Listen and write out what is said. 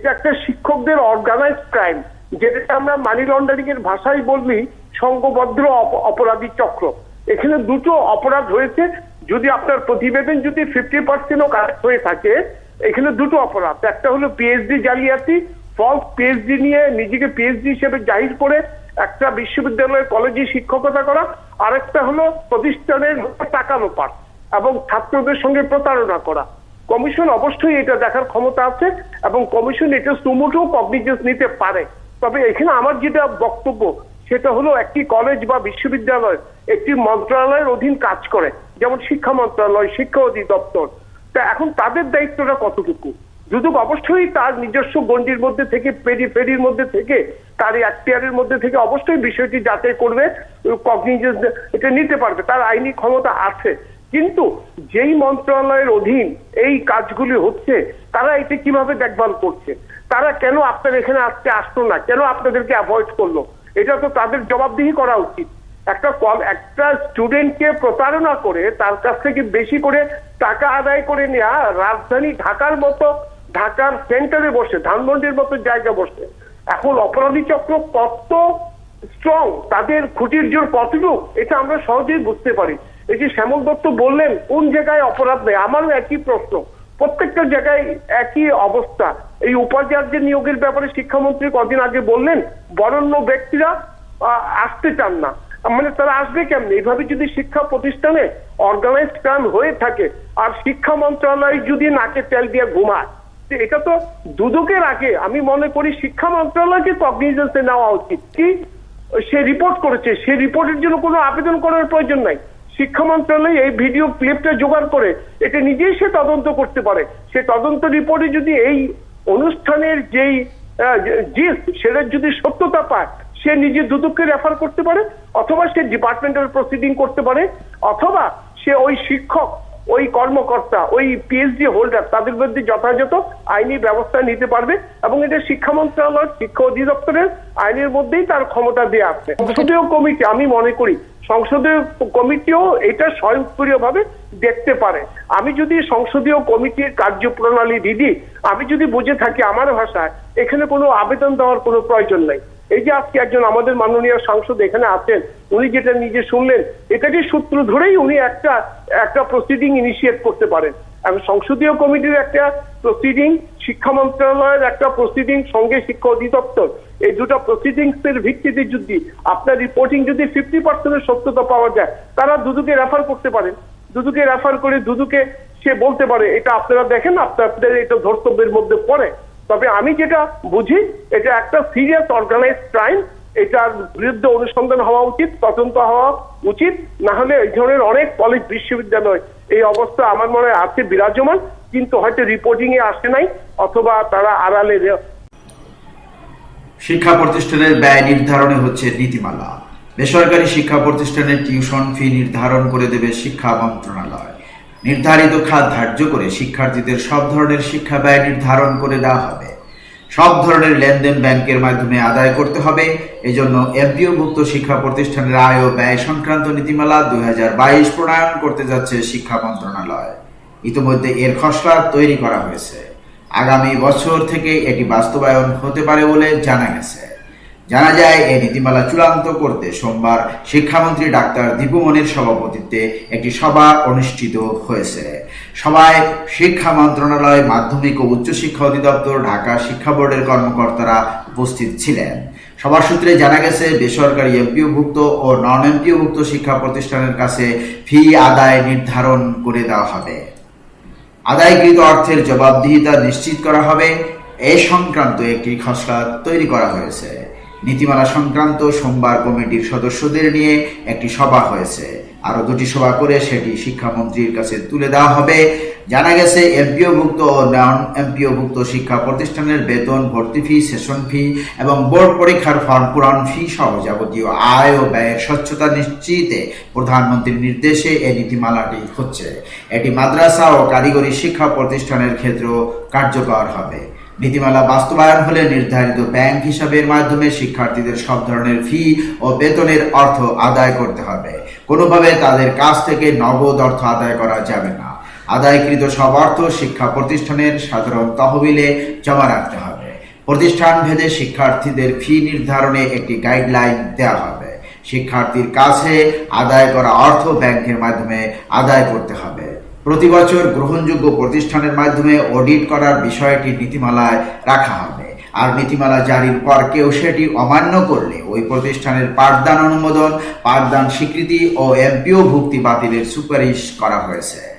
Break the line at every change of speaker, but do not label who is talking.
এটা একটা শিক্ষকদের অর্গানাইজ ক্রাইম যেটা আমরা মানি লন্ডারিং এর ভাষায় বললি সংঘবদ্ধ অপরাধী চক্র। এখানে দুটো অপরাধ হয়েছে। যদি আপনার প্রতিবেদন যদি ফিফটি পার্সেন্টও কারেক্ট হয়ে থাকে, এখানে দুটো অপরাধ। একটা হলো পিএইচডি জালিয়াতি ফলস পিএইচডি নিয়ে নিজেকে পিএইচডি হিসেবে জাহির করে একটা বিশ্ববিদ্যালয়ের কলেজে শিক্ষকতা করা। আরেকটা হলো প্রতিষ্ঠানের টাকা লোপাট এবং ছাত্রদের সঙ্গে প্রতারণা করা। কমিশন অবশ্যই এটা দেখার ক্ষমতা আছে এবং কমিশন এটা সুমুটো কগনিজেন্স নিতে পারে। তবে এখানে আমার যেটা বক্তব্য, সেটা হলো একটি কলেজ বা বিশ্ববিদ্যালয় একটি মন্ত্রণালয়ের অধীন কাজ করে, যেমন শিক্ষা মন্ত্রণালয়, শিক্ষা অধিদপ্তর। তা এখন তাদের দায়িত্বটা কতটুকু? দুদক অবশ্যই তার নিজস্ব গণ্ডির মধ্যে থেকে পেরি ফেরির মধ্যে থেকে, তার এখতিয়ারের মধ্যে থেকে অবশ্যই বিষয়টি যাচাই করবে কগনিজেন্স এটা নিতে পারবে। তার আইনি ক্ষমতা আছে। কিন্তু যেই মন্ত্রণালয়ের অধীন এই কাজগুলি হচ্ছে, তারা এটা কীভাবে দেখভাল করছে? তারা কেন আপনার এখানে আজকে আসতো না? কেন আপনাদেরকে অ্যাভয়েড করল? এটা তো তাদের জবাবদিহি করা উচিত। একটা কল একটা স্টুডেন্টকে প্রতারণা করে, তার কাছ থেকে বেশি করে টাকা আদায় করে নেওয়া রাজধানী ঢাকার মতো, ঢাকার সেন্টারে বসে, ধানমন্ডির মতো জায়গা বসে। এখন অপরাধী চক্র কত স্ট্রং তাদের খুঁটির জোর কতটুকু, এটা আমরা সহজেই বুঝতে পারি। এই যে শ্যামল দত্ত বললেন, কোন জায়গায় অপরাধ নেই? আমারও একই প্রশ্ন। প্রত্যেকটা জায়গায় একই অবস্থা। এই উপাচার্যের নিয়োগের ব্যাপারে শিক্ষামন্ত্রী কদিন আগে বললেন, বরণ্য ব্যক্তিরা আসতে চান না। মানে তারা আসবে কেমনি? এইভাবে যদি শিক্ষা প্রতিষ্ঠানে অর্গানাইজড ক্রাইম হয়ে থাকে, আর শিক্ষা মন্ত্রণালয় যদি নাকে তেল দিয়ে ঘুমায় এটা তো দুদকের আগে। আমি মনে করি শিক্ষা মন্ত্রণালয়কে কগনিজেন্সে নেওয়া উচিত। কি? সে রিপোর্ট করেছে। সে রিপোর্টের জন্য কোনো আবেদন করার প্রয়োজন নাই। শিক্ষা মন্ত্রণালয় এই ভিডিও ক্লিপটা জোগাড় করে এটা নিজেই সে তদন্ত করতে পারে। সে তদন্ত রিপোর্টে যদি এই অনুষ্ঠানের যেই জিস সেটার যদি সত্যতা পায় সে নিজে দুদককে রেফার করতে পারে অথবা সে ডিপার্টমেন্টাল প্রসিডিং করতে পারে অথবা সে ওই শিক্ষক ওই কর্মকর্তা ওই পিএইচডি হোল্ডার তাদের বিরুদ্ধে যথাযথ আইনি ব্যবস্থা নিতে পারবে এবং এটা শিক্ষা মন্ত্রণালয় শিক্ষা অধিদপ্তরের আইনের মধ্যেই তার ক্ষমতা দেওয়া আছে সংসদীয় কমিটি আমি মনে করি সংসদীয় কমিটিও এটা স্বয়ংক্রিয়ভাবে দেখতে পারে। আমি যদি সংসদীয় কমিটির কার্যপ্রণালী দিদি, আমি যদি বুঝে থাকি আমার ভাষায়, এখানে কোনো আবেদন দেওয়ার কোনো প্রয়োজন নাই। এই যে আজকে একজন আমাদের মাননীয় সাংসদ এখানে আছেন, উনি যেটা নিজে শুনলেন এটাকে সূত্র ধরেই উনি একটা একটা প্রসিডিং ইনিশিয়েট করতে পারেন। এবং সংসদীয় কমিটির একটা প্রসিডিং শিক্ষা মন্ত্রণালয়ের একটা প্রসিডিং সঙ্গে শিক্ষা অধিদপ্তর। এই দুটো প্রসিডিংস এর ভিত্তিতে যদি আপনার রিপোর্টিং যদি ফিফটি পার্সেন্টের সত্যতা পাওয়া যায়, তারা দুদুকে রেফার করতে পারেন দুদুকে রেফার করে দুদুকে সে বলতে পারে, এটা আপনারা দেখেন, আপনাদের এটা ধর্তব্যের মধ্যে পড়ে। তবে আমি যেটা বুঝি, এটা একটা সিরিয়াস অর্গানাইজ ক্রাইম এটার বিরুদ্ধে অনুসন্ধান হওয়া উচিত, তদন্ত হওয়া উচিত না হলে এই ধরনের অনেক কলেজ বিশ্ববিদ্যালয় এই অবস্থা আমার মনে হয় আছে বিরাজমান, কিন্তু হয়তো রিপোর্টিং এ আসে নাই, অথবা তারা আড়ালে
শিক্ষা প্রতিষ্ঠানের ব্যয় নির্ধারণে হচ্ছে নীতিমালা। বেসরকারি শিক্ষা প্রতিষ্ঠানের টিউশন ফি নির্ধারণ করে দেবে শিক্ষা মন্ত্রণালয়। নির্ধারিত খাত ধার্য করে শিক্ষার্থীদের সব ধরনের শিক্ষা ব্যয় নির্ধারণ করে দেওয়া হবে। সব ধরনের লেনদেন ব্যাংকের মাধ্যমে আদায় করতে হবে। এজন্য এমপিওভুক্ত শিক্ষা প্রতিষ্ঠানের আয় ও ব্যয় সংক্রান্ত নীতিমালা দুই হাজার বাইশ প্রণয়ন করতে যাচ্ছে শিক্ষা মন্ত্রণালয়। ইতিমধ্যে এর খসড়া তৈরি করা হয়েছে। আগামী বছর থেকে এটি বাস্তবায়ন হতে পারে বলে জানা গেছে। জানা যায়, এই নীতিমালা চূড়ান্ত করতে সোমবার শিক্ষামন্ত্রী ডাক্তার দীপুমনির সভাপতিত্বে একটি সভা অনুষ্ঠিত হয়েছে। সভায় শিক্ষা মন্ত্রণালয়, মাধ্যমিক ও উচ্চশিক্ষা অধিদপ্তর, ঢাকা শিক্ষা বোর্ডের কর্মকর্তারা উপস্থিত ছিলেন। সবার সূত্রে জানা গেছে, বেসরকারি এমপিওভুক্ত ও নন এমপিওভুক্ত শিক্ষা প্রতিষ্ঠানের কাছে ফি আদায় নির্ধারণ করে দেওয়া হবে। আদায়কৃত অর্থের জবাবদিহিতা নিশ্চিত করা হবে। এ সংক্রান্ত একটি খসড়া তৈরি করা হয়েছে। নীতিমালা সংক্রান্ত সোমবার কমিটির সদস্যদের নিয়ে একটি সভা হয়েছে। আরও দুটি সভা করে সেটি শিক্ষামন্ত্রীর কাছে তুলে দেওয়া হবে। জানা গেছে, এমপিওভুক্ত ও নন এমপিওভুক্ত শিক্ষা প্রতিষ্ঠানের বেতন, ভর্তি ফি, সেশন ফি এবং বোর্ড পরীক্ষার ফর্ম, পূরণ ফি সহ যাবতীয় আয় ও ব্যয়ের স্বচ্ছতা নিশ্চিতে প্রধানমন্ত্রীর নির্দেশে এই নীতিমালাটি হচ্ছে। এটি মাদ্রাসা ও কারিগরি শিক্ষা প্রতিষ্ঠানের ক্ষেত্রেও কার্যকর হবে। নীতিমালা বাস্তবায়ন হলে নির্ধারিত ব্যাংক হিসাবের মাধ্যমে শিক্ষার্থীদের সব ধরনের ফি ও বেতনের অর্থ আদায় করতে হবে। কোনোভাবে তাদের কাছ থেকে নগদ অর্থ আদায় করা যাবে না। আদায়কৃত সব অর্থ শিক্ষা প্রতিষ্ঠানের সাধারণ তহবিলে জমা রাখতে হবে। প্রতিষ্ঠান ভেদে শিক্ষার্থীদের ফি নির্ধারণে একটি গাইডলাইন দেওয়া হবে। শিক্ষার্থীর কাছে আদায় করা অর্থ ব্যাংকের মাধ্যমে আদায় করতে হবে। প্রতি বছর গ্রহণযোগ্য প্রতিষ্ঠানের মাধ্যমে অডিট করার বিষয়টি নীতিমালায় রাখা হবে। আর নীতিমালা জারির পর কেউ সেটি অমান্য করলে ওই প্রতিষ্ঠানের পাঠদান অনুমোদন, পাঠদান স্বীকৃতি ও এমপিও ভুক্তি বাতিলের সুপারিশ করা হয়েছে।